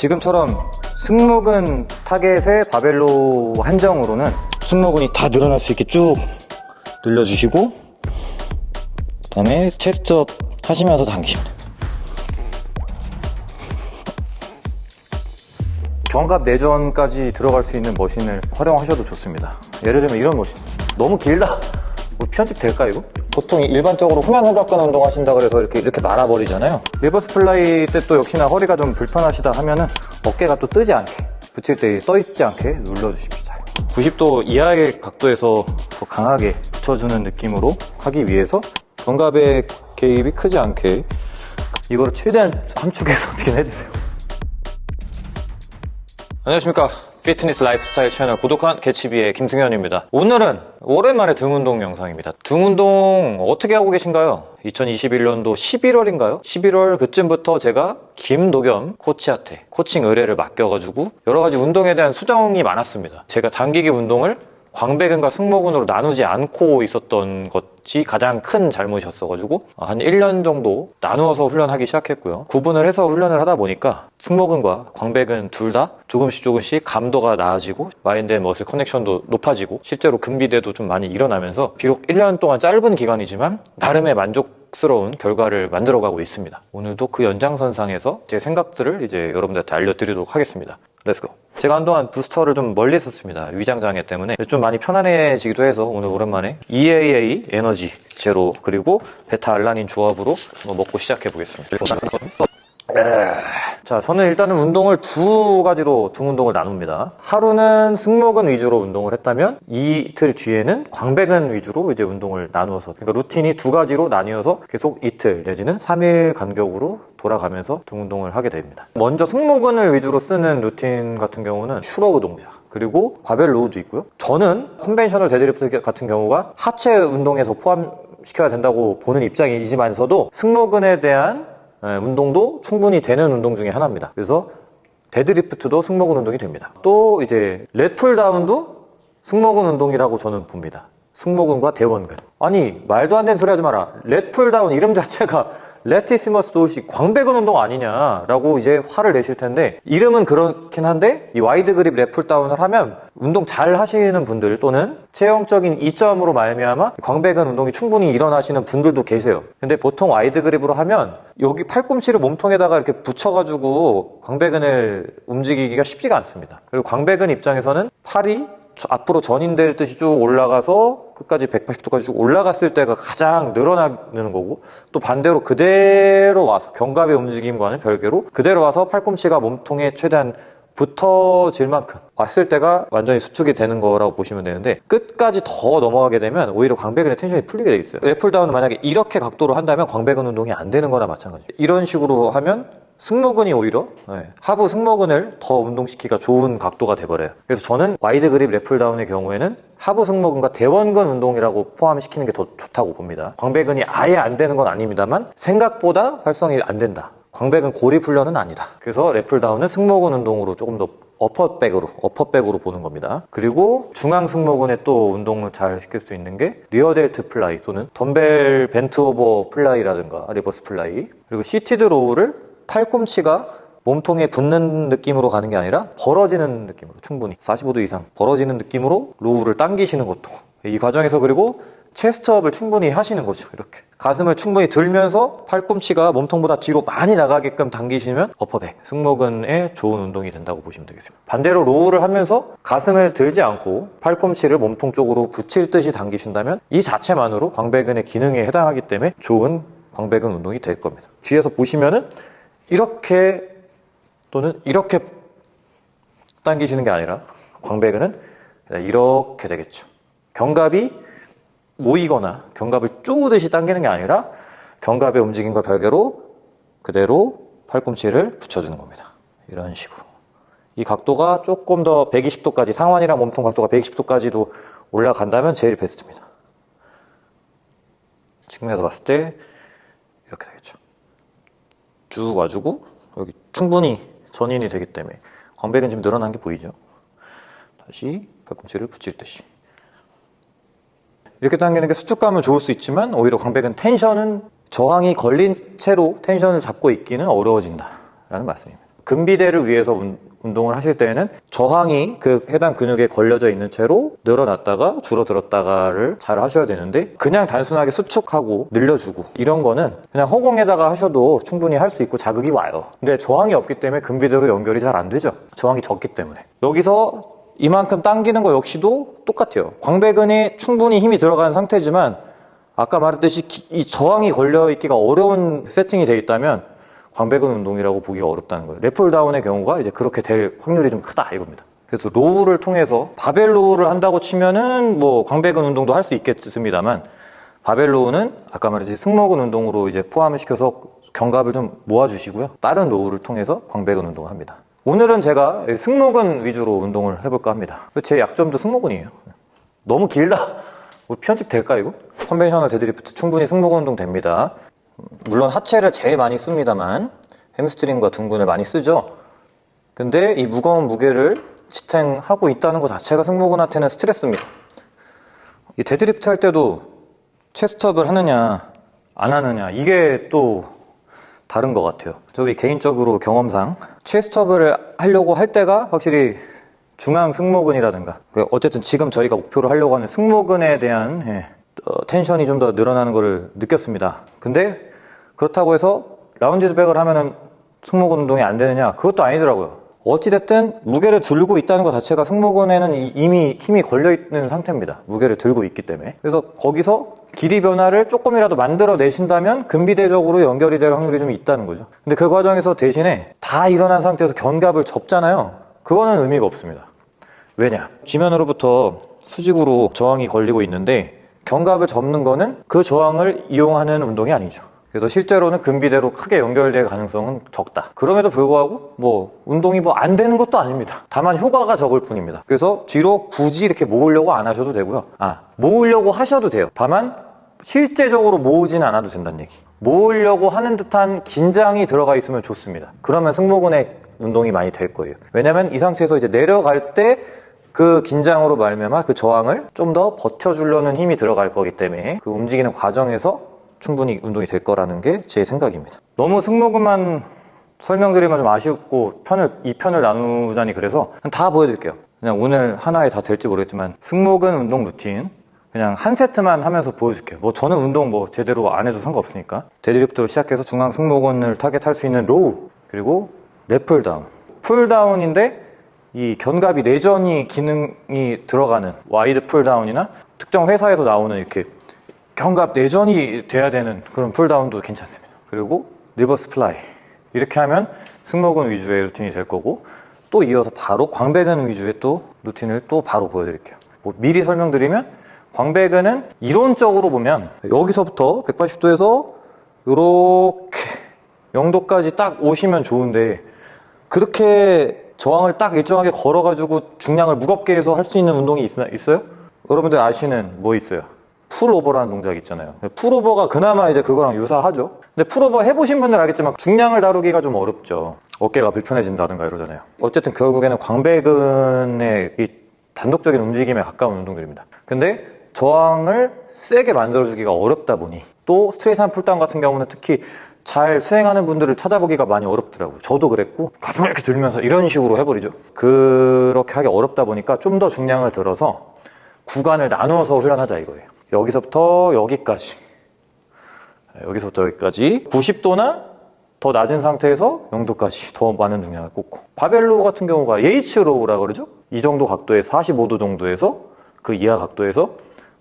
지금처럼 승모근 타겟의 바벨 row 한정으로는 승모근이 다 늘어날 수 있게 쭉 늘려주시고 그다음에 chest up 하시면서 돼요. 견갑 내전까지 들어갈 수 있는 머신을 활용하셔도 좋습니다. 예를 들면 이런 머신. 너무 길다. 뭐 편집 될까 이거? 보통 일반적으로 후면 삼각근 운동 하신다 그래서 이렇게 이렇게 말아버리잖아요. reverse fly 때 또 역시나 허리가 좀 불편하시다 하면은 어깨가 또 뜨지 않게 붙일 때 떠 있지 않게 눌러주십시오. 잘. 90도 이하의 각도에서 더 강하게 붙여주는 느낌으로 하기 위해서 견갑의 개입이 크지 않게 이거를 최대한 함축해서 어떻게 해주세요. 안녕하십니까. 피트니스 라이프스타일 채널 구독한 개치비의 김승현입니다. 오늘은 오랜만에 등 운동 영상입니다. 등 운동 어떻게 하고 계신가요? 2021년도 11월인가요? 11월 그쯤부터 제가 김도겸 코치한테 코칭 의뢰를 맡겨가지고 여러 가지 운동에 대한 수정이 많았습니다. 제가 단기기 운동을 광배근과 승모근으로 나누지 않고 있었던 것이 가장 큰 잘못이었어가지고 한 1년 정도 나누어서 훈련하기 시작했고요. 구분을 해서 훈련을 하다 보니까 승모근과 광배근 둘 다 조금씩 조금씩 감도가 나아지고 mind and muscle connection도 높아지고 실제로 근비대도 좀 많이 일어나면서 비록 1년 동안 짧은 기간이지만 나름의 만족 스러운 결과를 만들어가고 있습니다. 오늘도 그 연장선상에서 제 생각들을 이제 여러분들한테 알려드리도록 하겠습니다. Let's go. 제가 한동안 부스터를 좀 멀리 했었습니다. 위장장애 때문에 좀 많이 편안해지기도 해서 오늘 오랜만에 EAA 에너지 제로 그리고 베타 알라닌 조합으로 한번 먹고 시작해 보겠습니다. 자, 저는 일단은 운동을 두 가지로 등 운동을 나눕니다. 하루는 승모근 위주로 운동을 했다면 이틀 뒤에는 광배근 위주로 이제 운동을 나누어서 그러니까 루틴이 두 가지로 나뉘어서 계속 이틀 내지는 3일 간격으로 돌아가면서 등 운동을 하게 됩니다. 먼저 승모근을 위주로 쓰는 루틴 같은 경우는 shrug 동작 그리고 바벨 row도 있고요. 저는 conventional deadlift 같은 경우가 하체 운동에서 포함 시켜야 된다고 보는 입장이지만서도 승모근에 대한 예, 운동도 충분히 되는 운동 중에 하나입니다. 그래서 deadlift도 승모근 운동이 됩니다. 또 이제 lat pull down도 승모근 운동이라고 저는 봅니다. 승모근과 대원근. 아니 말도 안 되는 소리 하지 마라. lat pull down 이름 자체가 latissimus dorsi 광배근 운동 아니냐라고 이제 화를 내실 텐데 이름은 그렇긴 한데 이 wide grip lat pull down을 하면 운동 잘 하시는 분들 또는 체형적인 이점으로 말미암아 광배근 운동이 충분히 일어나시는 분들도 계세요. 근데 보통 wide grip으로 하면 여기 팔꿈치를 몸통에다가 이렇게 붙여가지고 광배근을 움직이기가 쉽지가 않습니다. 그리고 광배근 입장에서는 팔이 앞으로 전인될 듯이 쭉 올라가서 끝까지 180도까지 쭉 올라갔을 때가 가장 늘어나는 거고 또 반대로 그대로 와서 견갑의 움직임과는 별개로 그대로 와서 팔꿈치가 몸통에 최대한 붙어질 만큼 왔을 때가 완전히 수축이 되는 거라고 보시면 되는데 끝까지 더 넘어가게 되면 오히려 광배근의 tension이 풀리게 돼 있어요. lat pull down은 만약에 이렇게 각도로 한다면 광배근 운동이 안 되는 거나 마찬가지예요. 이런 식으로 하면 승모근이 오히려 네, 하부 승모근을 더 운동시키기가 좋은 각도가 돼버려요. 그래서 저는 wide grip lat pull down의 경우에는 하부 승모근과 대원근 운동이라고 포함시키는 게 더 좋다고 봅니다. 광배근이 아예 안 되는 건 아닙니다만 생각보다 활성이 안 된다. 광배근 고립 훈련은 아니다. 그래서 lat pull down은 승모근 운동으로 조금 더 어퍼백으로 어퍼백으로 보는 겁니다. 그리고 중앙 승모근에 또 운동을 잘 시킬 수 있는 게 rear delt fly 또는 덤벨 bent over fly라든가 reverse fly 그리고 seated row를 팔꿈치가 몸통에 붙는 느낌으로 가는 게 아니라 벌어지는 느낌으로 충분히. 45도 이상 벌어지는 느낌으로 row를 당기시는 것도 이 과정에서 그리고 chest up을 충분히 하시는 거죠 이렇게. 가슴을 충분히 들면서 팔꿈치가 몸통보다 뒤로 많이 나가게끔 당기시면 upper back 승모근에 좋은 운동이 된다고 보시면 되겠습니다. 반대로 row를 하면서 가슴을 들지 않고 팔꿈치를 몸통 쪽으로 붙일 듯이 당기신다면 이 자체만으로 광배근의 기능에 해당하기 때문에 좋은 광배근 운동이 될 겁니다. 뒤에서 보시면은 이렇게 또는 이렇게 당기시는 게 아니라 광배근은 이렇게 되겠죠. 견갑이 모이거나 견갑을 쪼듯이 당기는 게 아니라 견갑의 움직임과 별개로 그대로 팔꿈치를 붙여주는 겁니다. 이런 식으로. 이 각도가 조금 더 120도까지 상완이랑 몸통 각도가 120도까지도 올라간다면 제일 베스트입니다. 측면에서 봤을 때 이렇게 되겠죠. 쭉 와주고 여기 충분히 전인이 되기 때문에 광배근 지금 늘어난 게 보이죠? 다시 팔꿈치를 붙일 듯이 이렇게 당기는 게 수축감은 좋을 수 있지만 오히려 광배근 텐션은 저항이 걸린 채로 텐션을 잡고 있기는 어려워진다 라는 말씀입니다 근비대를 위해서 운, 운동을 하실 때에는 저항이 그 해당 근육에 걸려져 있는 채로 늘어났다가 줄어들었다가를 잘 하셔야 되는데 그냥 단순하게 수축하고 늘려주고 이런 거는 그냥 허공에다가 하셔도 충분히 할 수 있고 자극이 와요. 근데 저항이 없기 때문에 근비대로 연결이 잘 안 되죠. 저항이 적기 때문에. 여기서 이만큼 당기는 거 역시도 똑같아요. 광배근에 충분히 힘이 들어간 상태지만 아까 말했듯이 기- 이 저항이 걸려 있기가 어려운 세팅이 돼 있다면 광배근 운동이라고 보기가 어렵다는 거예요. lat pull down의 경우가 이제 그렇게 될 확률이 좀 크다 이겁니다. 그래서 row를 통해서 바벨 row를 한다고 치면은 뭐 광배근 운동도 할 수 있겠습니다만 바벨 row는 아까 말했듯이 승모근 운동으로 이제 포함을 시켜서 견갑을 좀 모아주시고요. 다른 row를 통해서 광배근 운동을 합니다. 오늘은 제가 승모근 위주로 운동을 해볼까 합니다. 제 약점도 승모근이에요. 너무 길다. 뭐 편집 될까 이거? conventional deadlift 충분히 승모근 운동 됩니다. 물론 하체를 제일 많이 씁니다만 햄스트링과 둔근을 많이 쓰죠. 근데 이 무거운 무게를 지탱하고 있다는 것 자체가 승모근한테는 스트레스입니다. 이 데드리프트 할 때도 chest up을 하느냐 안 하느냐 이게 또 다른 것 같아요. 저희 개인적으로 경험상 chest up을 하려고 할 때가 확실히 중앙 승모근이라든가 그 어쨌든 지금 저희가 목표로 하려고 하는 승모근에 대한 예, 어, 텐션이 좀 더 늘어나는 것을 느꼈습니다. 근데 그렇다고 해서 라운지 백을 하면은 승모근 운동이 안 되느냐? 그것도 아니더라고요. 어찌됐든 무게를 들고 있다는 것 자체가 승모근에는 이- 이미 힘이 걸려 있는 상태입니다. 무게를 들고 있기 때문에. 그래서 거기서 길이 변화를 조금이라도 만들어 내신다면 근비대적으로 연결이 될 확률이 좀 있다는 거죠. 근데 그 과정에서 대신에 다 일어난 상태에서 견갑을 접잖아요. 그거는 의미가 없습니다. 왜냐? 지면으로부터 수직으로 저항이 걸리고 있는데 견갑을 접는 거는 그 저항을 이용하는 운동이 아니죠. 그래서 실제로는 근비대로 크게 연결될 가능성은 적다. 그럼에도 불구하고 뭐 운동이 뭐 안 되는 것도 아닙니다. 다만 효과가 적을 뿐입니다. 그래서 뒤로 굳이 이렇게 모으려고 안 하셔도 되고요. 아, 모으려고 하셔도 돼요. 다만 실제적으로 모으지는 않아도 된다는 얘기. 모으려고 하는 듯한 긴장이 들어가 있으면 좋습니다. 그러면 승모근의 운동이 많이 될 거예요. 왜냐면 이 상태에서 이제 내려갈 때그 긴장으로 말미암아 그 저항을 좀 더 버텨주려는 힘이 들어갈 거기 때문에 그 움직이는 과정에서 충분히 운동이 될 거라는 게 제 생각입니다. 너무 승모근만 설명드리면 좀 아쉽고 편을 이 편을 나누자니 그래서 다 보여드릴게요. 그냥 오늘 하나에 다 될지 모르겠지만 승모근 운동 루틴 그냥 한 세트만 하면서 보여줄게요. 뭐 저는 운동 뭐 제대로 안 해도 상관없으니까 deadlift로 시작해서 중앙 승모근을 타겟할 수 있는 row 그리고 lat pull down pull down인데 이 견갑이 내전이 기능이 들어가는 wide pull down이나 특정 회사에서 나오는 이렇게 견갑 내전이 돼야 되는 그런 pull down도 괜찮습니다. 그리고 reverse fly 이렇게 하면 승모근 위주의 루틴이 될 거고 또 이어서 바로 광배근 위주의 또 루틴을 또 바로 보여드릴게요. 뭐 미리 설명드리면 광배근은 이론적으로 보면 여기서부터 180도에서 이렇게 0도까지 딱 오시면 좋은데 그렇게 저항을 딱 일정하게 걸어가지고 중량을 무겁게 해서 할 수 있는 운동이 있, 있어요? 여러분들 아시는 뭐 있어요? pullover라는 동작 있잖아요. pullover가 그나마 이제 그거랑 유사하죠. 근데 풀오버 해보신 분들 알겠지만 중량을 다루기가 좀 어렵죠. 어깨가 불편해진다든가 이러잖아요. 어쨌든 결국에는 광배근의 이 단독적인 움직임에 가까운 운동들입니다. 근데 저항을 세게 만들어주기가 어렵다 보니 또 straight한 pulldown 같은 경우는 특히 잘 수행하는 분들을 찾아보기가 많이 어렵더라고요. 저도 그랬고 가슴을 이렇게 들면서 이런 식으로 해버리죠. 그렇게 하기 어렵다 보니까 좀 더 중량을 들어서 구간을 나누어서 훈련하자 이거예요. 여기서부터 여기까지. 여기서부터 여기까지. 90도나 더 낮은 상태에서 0도까지 더 많은 중량을 꽂고. 바벨로 같은 경우가 H로우라 그러죠? 이 정도 각도에 45도 정도에서 그 이하 각도에서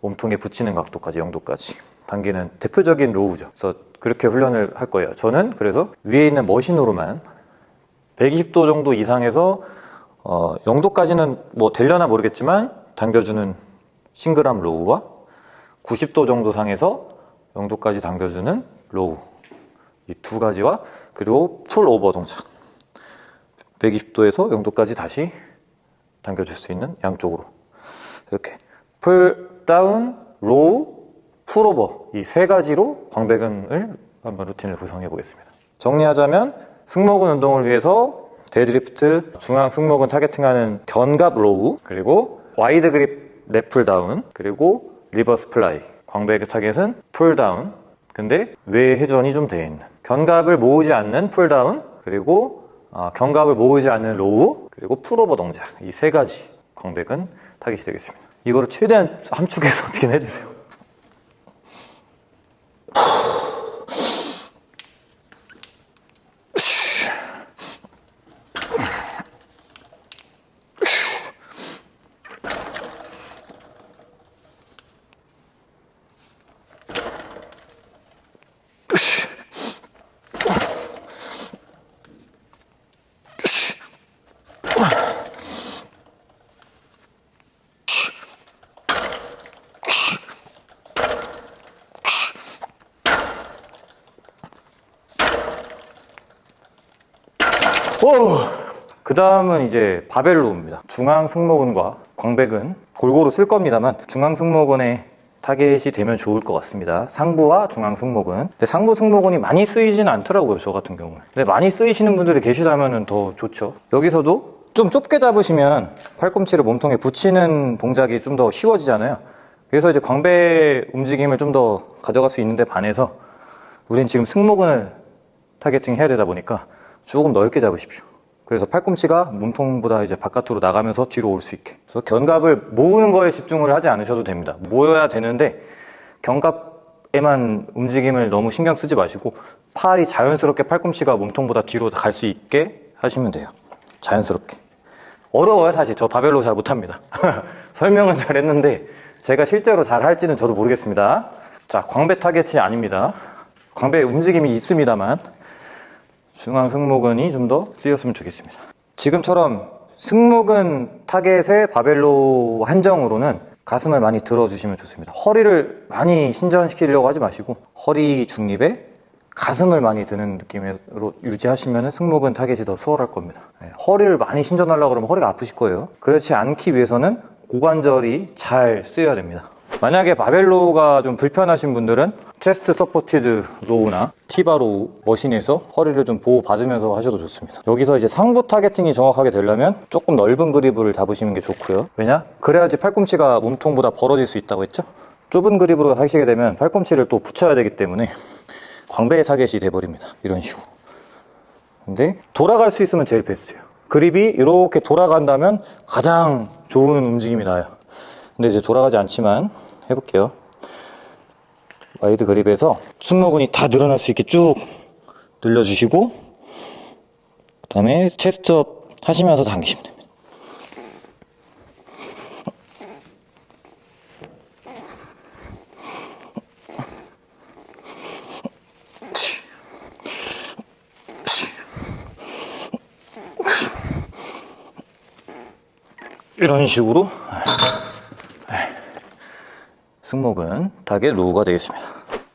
몸통에 붙이는 각도까지 0도까지. 당기는 대표적인 로우죠. 그래서 그렇게 훈련을 할 거예요. 저는 그래서 위에 있는 머신으로만 120도 정도 이상에서 어, 0도까지는 뭐 되려나 모르겠지만 당겨주는 single arm row와 90도 정도 상에서 0도까지 당겨주는 row. 이 두 가지와 그리고 pull over 동작. 120도에서 0도까지 다시 당겨줄 수 있는 양쪽으로. 이렇게. pull down row pull over. 이 세 가지로 광배근을 한번 루틴을 구성해 보겠습니다. 정리하자면 승모근 운동을 위해서 데드리프트 중앙 승모근 targeting하는 견갑 row 그리고 wide grip lat pull down 그리고 reverse fly 광배근 타겟은 pull down 근데 외 회전이 좀돼 있는 견갑을 모으지 않는 pull down 그리고 아, 견갑을 모으지 않는 row, 그리고 풀오버 동작. 이 세 가지 광배근 타깃이 되겠습니다. 이거를 최대한 함축해서 어떻게 해주세요. 그 다음은 이제 바벨로입니다. 중앙 승모근과 광배근 골고루 쓸 겁니다만 중앙 승모근에 타겟이 되면 좋을 것 같습니다. 상부와 중앙 승모근. 근데 상부 승모근이 많이 쓰이지는 않더라고요, 저 같은 경우는. 근데 많이 쓰이시는 분들이 계시다면 더 좋죠. 여기서도 좀 좁게 잡으시면 팔꿈치를 몸통에 붙이는 동작이 좀 더 쉬워지잖아요. 그래서 이제 광배 움직임을 좀 더 가져갈 수 있는데 반해서 우린 지금 승모근을 targeting 해야 되다 보니까 조금 넓게 잡으십시오. 그래서 팔꿈치가 몸통보다 이제 바깥으로 나가면서 뒤로 올 수 있게. 그래서 견갑을 모으는 거에 집중을 하지 않으셔도 됩니다. 모여야 되는데 견갑에만 움직임을 너무 신경 쓰지 마시고 팔이 자연스럽게 팔꿈치가 몸통보다 뒤로 갈 수 있게 하시면 돼요. 자연스럽게. 어려워요, 사실. 저 바벨 row 잘 못합니다. 설명은 잘 했는데 제가 실제로 잘 할지는 저도 모르겠습니다. 자, 광배 타겟이 아닙니다. 광배 움직임이 있습니다만 중앙 승모근이 좀 더 쓰였으면 좋겠습니다. 지금처럼 승모근 타겟의 바벨 row 한정으로는 가슴을 많이 들어주시면 좋습니다. 허리를 많이 신전시키려고 하지 마시고 허리 중립에 가슴을 많이 드는 느낌으로 유지하시면 승모근 타겟이 더 수월할 겁니다. 네, 허리를 많이 신전하려고 그러면 허리가 아프실 거예요. 그렇지 않기 위해서는 고관절이 잘 쓰여야 됩니다. 만약에 바벨 row가 좀 불편하신 분들은 chest supported row나 T-bar row machine에서 허리를 좀 보호받으면서 하셔도 좋습니다. 여기서 이제 상부 targeting이 정확하게 되려면 조금 넓은 그립을 잡으시는 게 좋고요. 왜냐? 그래야지 팔꿈치가 몸통보다 벌어질 수 있다고 했죠? 좁은 그립으로 하시게 되면 팔꿈치를 또 붙여야 되기 때문에 광배의 타겟이 돼버립니다. 이런 식으로. 근데 돌아갈 수 있으면 제일 베스트예요. 그립이 이렇게 돌아간다면 가장 좋은 움직임이 나요. 근데 이제 돌아가지 않지만 해볼게요. wide grip에서 승모근이 다 늘어날 수 있게 쭉 늘려주시고 그 다음에 chest up 하시면서 당기시면 됩니다. 이런 식으로 승모근 타겟 row가 되겠습니다.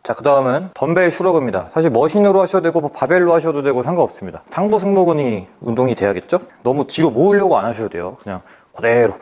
자, 그 다음은 덤벨 shrug입니다. 사실 machine으로 하셔도 되고 뭐 바벨로 하셔도 되고 상관없습니다. 상부 승모근이 운동이 돼야겠죠? 너무 뒤로 모으려고 안 하셔도 돼요. 그냥 그대로.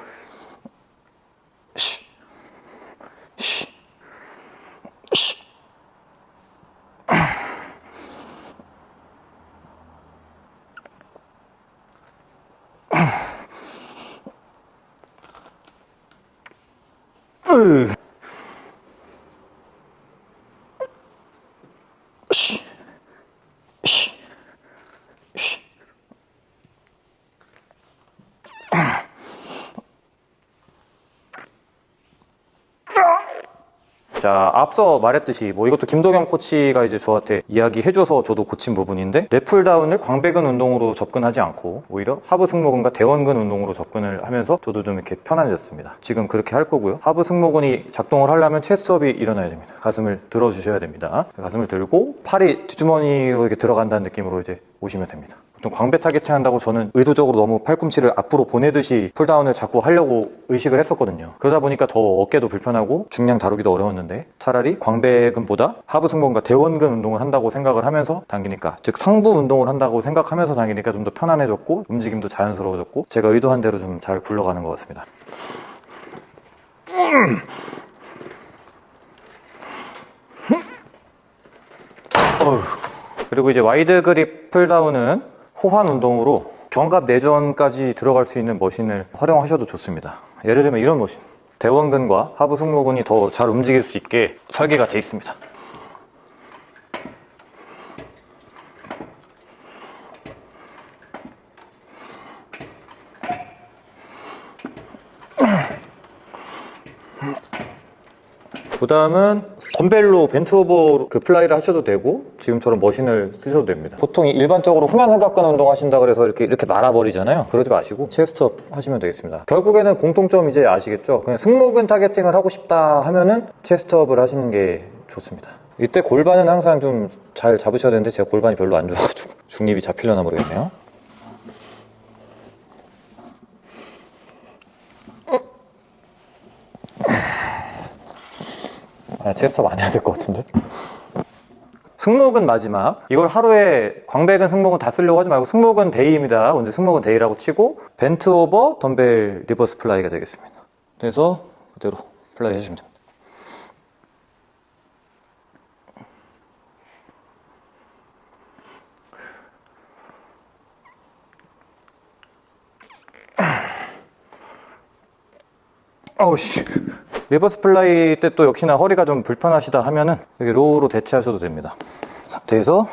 앞서 말했듯이 뭐 이것도 김동현 코치가 이제 저한테 이야기해줘서 저도 고친 부분인데 lat pulldown을 광배근 운동으로 접근하지 않고 오히려 하부 승모근과 대원근 운동으로 접근을 하면서 저도 좀 이렇게 편안해졌습니다. 지금 그렇게 할 거고요. 하부 승모근이 작동을 하려면 chest up이 일어나야 됩니다. 가슴을 들어주셔야 됩니다. 가슴을 들고 팔이 뒷주머니로 이렇게 들어간다는 느낌으로 이제 오시면 됩니다. 보통 광배 targeting 한다고 저는 의도적으로 너무 팔꿈치를 앞으로 보내듯이 pulldown을 자꾸 하려고 의식을 했었거든요. 그러다 보니까 더 어깨도 불편하고 중량 다루기도 어려웠는데 차라리 광배근보다 하부 승모근과 대원근 운동을 한다고 생각을 하면서 당기니까 즉 상부 운동을 한다고 생각하면서 당기니까 좀 더 편안해졌고 움직임도 자연스러워졌고 제가 의도한 대로 좀 잘 굴러가는 것 같습니다. 그리고 이제 wide grip pulldown은 호환 운동으로 견갑 내전까지 들어갈 수 있는 machine을 활용하셔도 좋습니다. 예를 들면 이런 machine. 대원근과 하부 승모근이 더 잘 움직일 수 있게 설계가 되어 있습니다. 그 다음은 덤벨로 bent over 그 fly를 하셔도 되고 지금처럼 머신을 쓰셔도 됩니다. 보통 일반적으로 후면 삼각근 운동 하신다 그래서 이렇게 이렇게 말아버리잖아요. 그러지 마시고 chest up 하시면 되겠습니다. 결국에는 공통점 이제 아시겠죠? 그냥 승모근 targeting을 하고 싶다 하면은 chest up을 하시는 게 좋습니다. 이때 골반은 항상 좀 잘 잡으셔야 되는데 제가 골반이 별로 안 좋아가지고 중립이 잡히려나 모르겠네요. 아, chest up 안 해야 될 것 같은데? 승모근 마지막. 이걸 하루에 광배근 승모근 다 쓰려고 하지 말고 승모근 day입니다. 오늘 승모근 day라고 치고 bent over 덤벨 reverse fly가 되겠습니다. 그래서 그대로 fly 해주시면 됩니다. 어우 씨 reverse fly 때 또 역시나 허리가 좀 불편하시다 하면은 여기 row로 대체하셔도 됩니다. 상태에서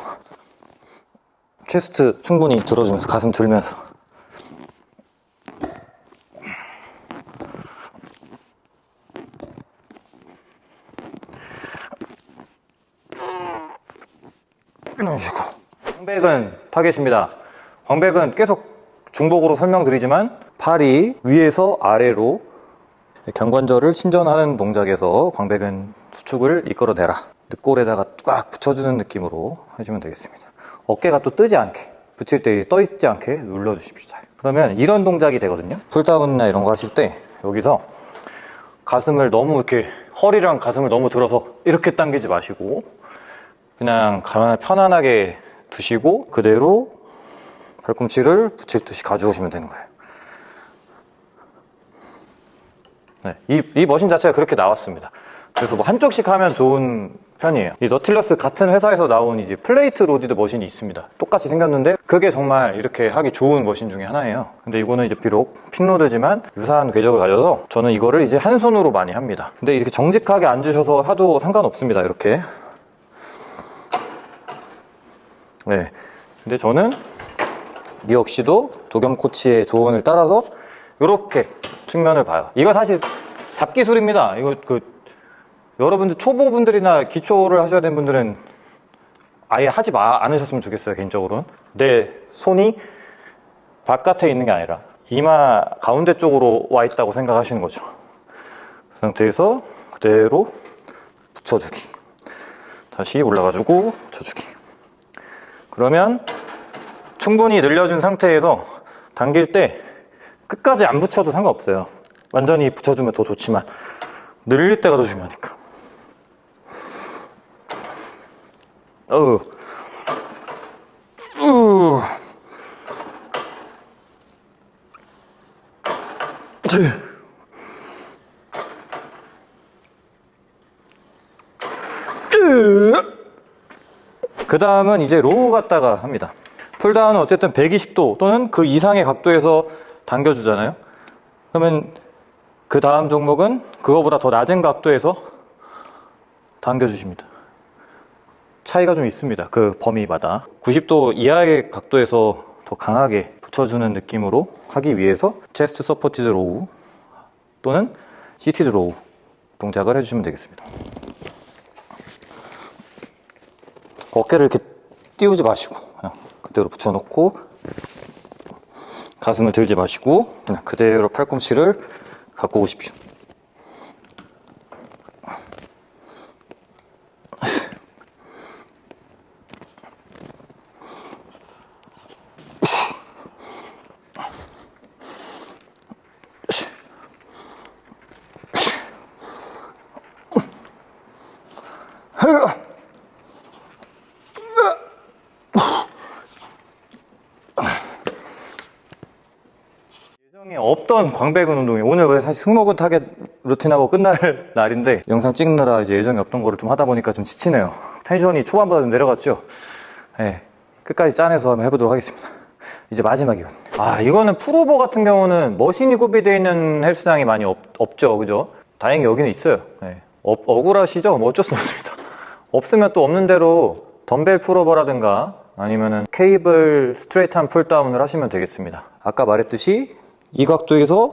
chest 충분히 들어주면서 가슴 들면서. 이런 식으로 광배근 타겟입니다. 광배근 계속 중복으로 설명드리지만 팔이 위에서 아래로 견관절을 신전하는 동작에서 광배근 수축을 이끌어내라. 늑골에다가 꽉 붙여주는 느낌으로 해주면 되겠습니다. 어깨가 또 뜨지 않게, 붙일 때 떠 있지 않게 눌러주십시오. 잘. 그러면 이런 동작이 되거든요. pulldown이나 이런 거 하실 때 여기서 가슴을 너무 이렇게 허리랑 가슴을 너무 들어서 이렇게 당기지 마시고 그냥 가만히 편안하게 두시고 그대로 팔꿈치를 붙일 듯이 가져오시면 되는 거예요. 네, 이, 이 머신 자체가 그렇게 나왔습니다. 그래서 뭐 한쪽씩 하면 좋은 편이에요. 이 Nautilus 같은 회사에서 나온 이제 plate loaded 머신이 있습니다. 똑같이 생겼는데 그게 정말 이렇게 하기 좋은 머신 중에 하나예요. 근데 이거는 이제 비록 pin load지만 유사한 궤적을 가져서 저는 이거를 이제 한 손으로 많이 합니다. 근데 이렇게 정직하게 앉으셔서 해도 상관없습니다. 이렇게. 네. 근데 저는 이 역시도 도겸 코치의 조언을 따라서 이렇게 측면을 봐요. 이거 사실 잡기술입니다. 이거 그 여러분들 초보분들이나 기초를 하셔야 되는 분들은 아예 하지 마 않으셨으면 좋겠어요. 개인적으로는 내 손이 바깥에 있는 게 아니라 이마 가운데 쪽으로 와 있다고 생각하시는 거죠. 그 상태에서 그대로 붙여주기. 다시 올라가지고 붙여주기. 그러면 충분히 늘려준 상태에서 당길 때 끝까지 안 붙여도 상관없어요. 완전히 붙여주면 더 좋지만 늘릴 때가 더 중요하니까. 우. 그 다음은 이제 row 갖다가 합니다. pulldown은 어쨌든 120도 또는 그 이상의 각도에서 당겨주잖아요. 그러면 그 다음 종목은 그거보다 더 낮은 각도에서 당겨주십니다. 차이가 좀 있습니다. 그 범위마다. 90도 이하의 각도에서 더 강하게 붙여주는 느낌으로 하기 위해서 chest supported row 또는 seated row 동작을 해주시면 되겠습니다. 어깨를 이렇게 띄우지 마시고 그냥 그대로 붙여놓고 가슴을 들지 마시고 그냥 그대로 팔꿈치를 갖고 오십시오. 예정에 없던 광배근 운동이 오늘 왜 사실 승모근 타겟 루틴하고 끝날 날인데 영상 찍느라 이제 예정에 없던 거를 좀 하다 보니까 좀 지치네요. 텐션이 초반보다 좀 내려갔죠. 네, 끝까지 짜내서 한번 해보도록 하겠습니다. 이제 마지막이거든요. 아 이거는 프로보 같은 경우는 머신이 구비되어 있는 헬스장이 많이 없, 없죠, 그죠? 다행히 여기는 있어요. 네. 억, 억울하시죠? 뭐 어쩔 수 없습니다. 없으면 또 없는 대로 덤벨 pullover라든가 아니면은 케이블 straight arm pulldown을 하시면 되겠습니다. 아까 말했듯이 이 각도에서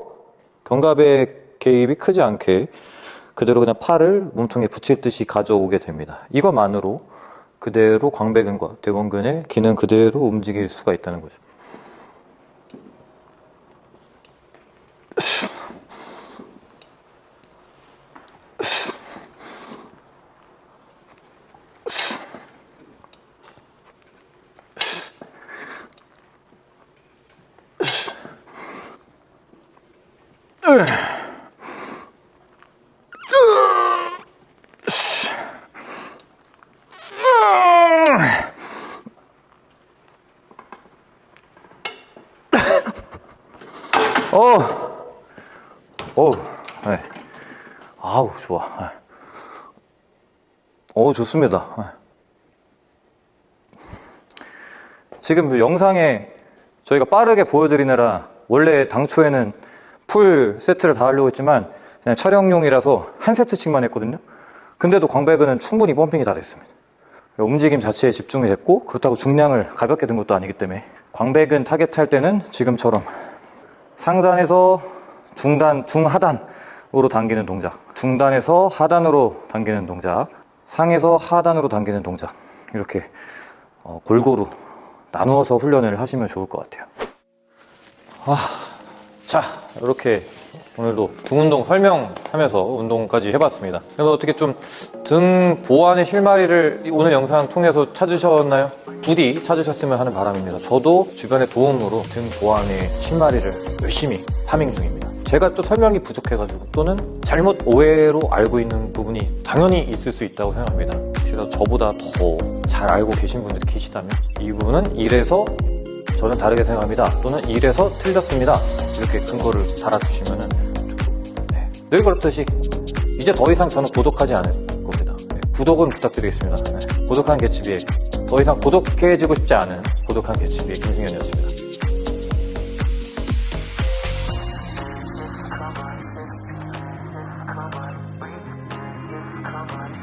견갑의 개입이 크지 않게 그대로 그냥 팔을 몸통에 붙일 듯이 가져오게 됩니다. 이것만으로 그대로 광배근과 대원근의 기능 그대로 움직일 수가 있다는 거죠. 어, 어, 네. 아우 좋아. 네. 어 좋습니다. 네. 지금 그 영상에 저희가 빠르게 보여드리느라 원래 당초에는 풀 세트를 다 하려고 했지만 그냥 촬영용이라서 한 세트씩만 했거든요. 근데도 광배근은 충분히 펌핑이 다 됐습니다. 움직임 자체에 집중이 됐고 그렇다고 중량을 가볍게 든 것도 아니기 때문에 광배근 타겟 할 때는 지금처럼 상단에서 중단, 중하단으로 당기는 동작 중단에서 하단으로 당기는 동작 상에서 하단으로 당기는 동작 이렇게 어, 골고루 나누어서 훈련을 하시면 좋을 것 같아요 아, 자 이렇게 오늘도 등 운동 설명하면서 운동까지 해봤습니다. 그래서 어떻게 좀 등 보완의 실마리를 오늘 영상 통해서 찾으셨나요? 부디 찾으셨으면 하는 바람입니다. 저도 주변의 도움으로 등 보완의 실마리를 열심히 파밍 중입니다. 제가 또 설명이 부족해가지고 또는 잘못 오해로 알고 있는 부분이 당연히 있을 수 있다고 생각합니다. 혹시라도 저보다 더 잘 알고 계신 분들이 계시다면 이 부분은 이래서 저는 다르게 생각합니다. 또는 이래서 틀렸습니다. 이렇게 근거를 달아주시면은 네. 늘 그렇듯이 이제 더 이상 저는 구독하지 않을 겁니다. 네. 구독은 부탁드리겠습니다. 네. 고독한 개츠비의 더 이상 고독해지고 싶지 않은 고독한 개츠비의 김승현이었습니다.